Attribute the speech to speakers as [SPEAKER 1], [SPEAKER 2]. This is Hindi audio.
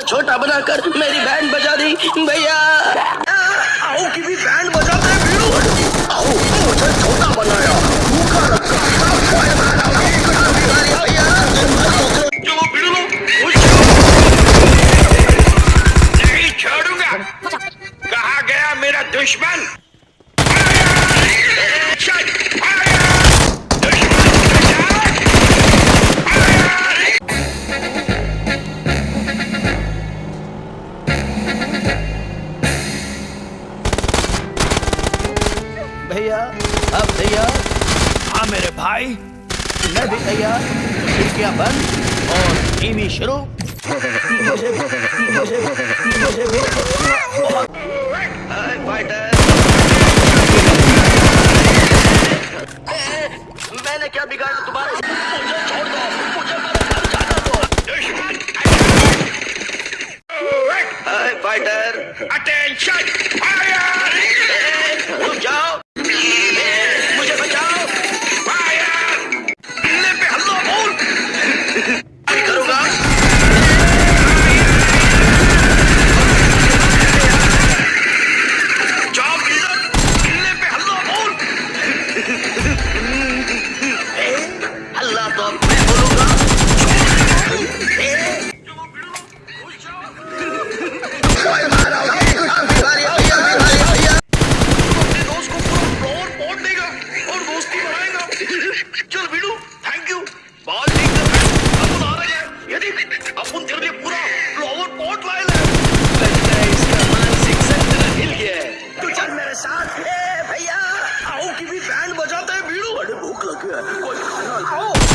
[SPEAKER 1] छोटा बनाकर मेरी बैंड बजा दी, भैया। आओ की भी बैंड बजा दे वीरू आओ मुझे छोटा बनाया।
[SPEAKER 2] गया मेरा! दुश्मन?
[SPEAKER 1] भैया? अब तैयार
[SPEAKER 3] हाँ मेरे भाई।
[SPEAKER 1] मैं भी तैयार। खिड़कियाँ बंद और टीवी शुरू। फाइटर मैंने क्या बिगाड़ा तुम्हारे मुझे छोड़ दो मुझे मेरा घर जाना दो फाइटर
[SPEAKER 2] Attention! 过去砍。